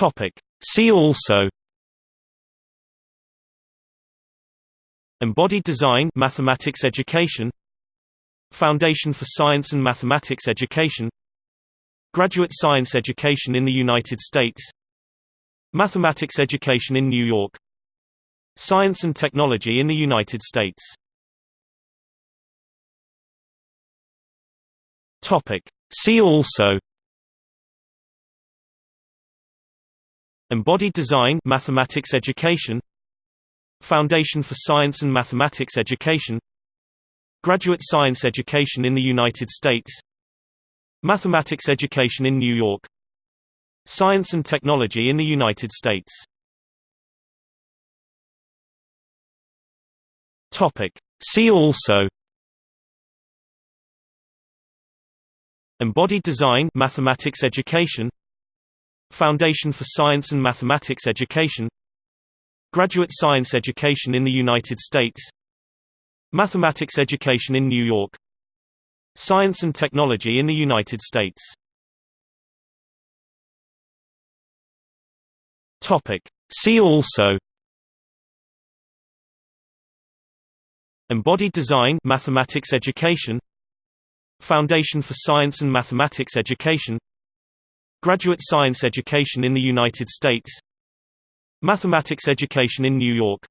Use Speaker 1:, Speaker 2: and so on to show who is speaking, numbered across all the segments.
Speaker 1: Topic. See also Embodied Design Mathematics Education Foundation for Science and Mathematics Education Graduate Science Education in the United States Mathematics Education in New York Science and Technology in the United States Topic. See also Embodied Design Mathematics Education. Foundation for Science and Mathematics Education. Graduate Science Education in the United States. Mathematics Education in New York. Science and Technology in the United States. Topic. See also. Embodied Design Mathematics Education Foundation for Science and Mathematics Education. Graduate Science Education in the United States. Mathematics Education in New York. Science and Technology in the United States. See also. Embodied Design Mathematics Education. Foundation for Science and Mathematics Education Graduate Science Education in the United States. Mathematics Education in New York.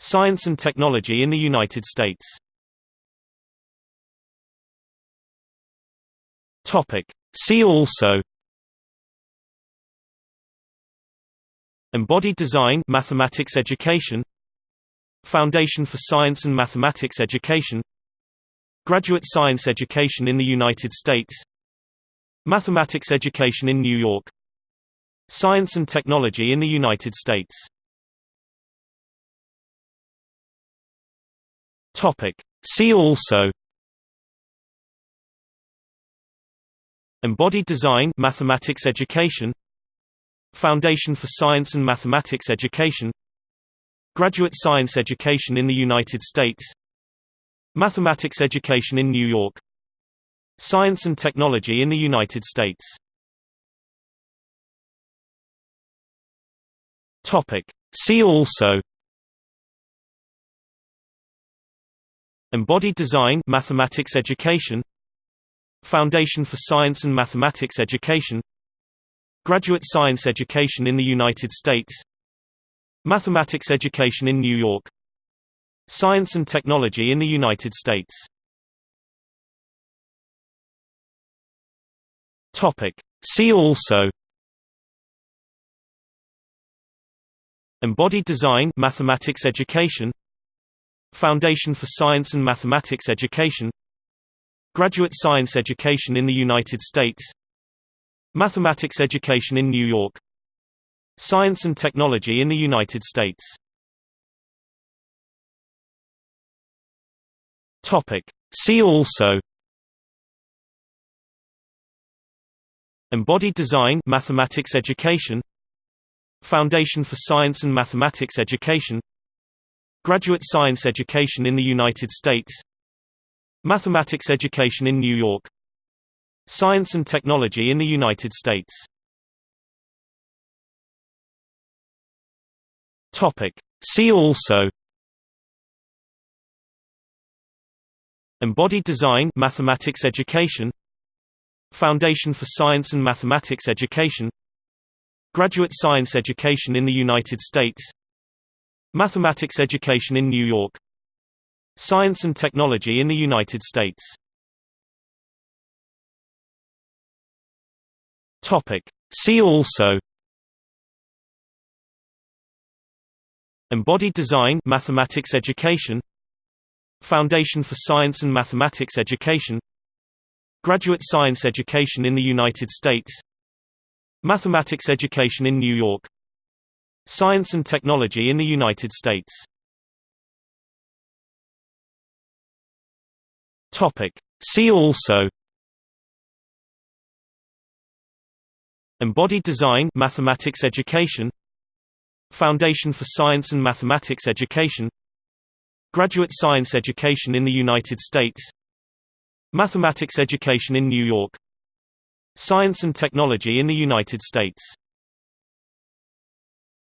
Speaker 1: Science and Technology in the United States. See also. Embodied Design Mathematics Education. Foundation for Science and Mathematics Education. Graduate Science Education in the United States Mathematics Education in New York. Science and Technology in the United States. See also. Embodied Design Mathematics Education. Foundation for Science and Mathematics Education. Graduate Science Education in the United States. Mathematics Education in New York Science and Technology in the United States. See also. Embodied Design Mathematics Education. Foundation for Science and Mathematics Education. Graduate Science Education in the United States. Mathematics Education in New York. Science and Technology in the United States Topic. See also. Embodied Design Mathematics Education. Foundation for Science and Mathematics Education. Graduate Science Education in the United States. Mathematics Education in New York. Science and Technology in the United States. Topic. See also Embodied Design Mathematics Education. Foundation for Science and Mathematics Education. Graduate Science Education in the United States. Mathematics Education in New York. Science and Technology in the United States. See also. Embodied Design Mathematics Education Foundation for Science and Mathematics Education Graduate Science Education in the United States Mathematics Education in New York Science and Technology in the United States. See also Embodied Design Mathematics Education Foundation for Science and Mathematics Education Graduate Science Education in the United States Mathematics Education in New York Science and Technology in the United States. See also Embodied Design Mathematics Education. Foundation for Science and Mathematics Education. Graduate Science Education in the United States Mathematics Education in New York. Science and Technology in the United States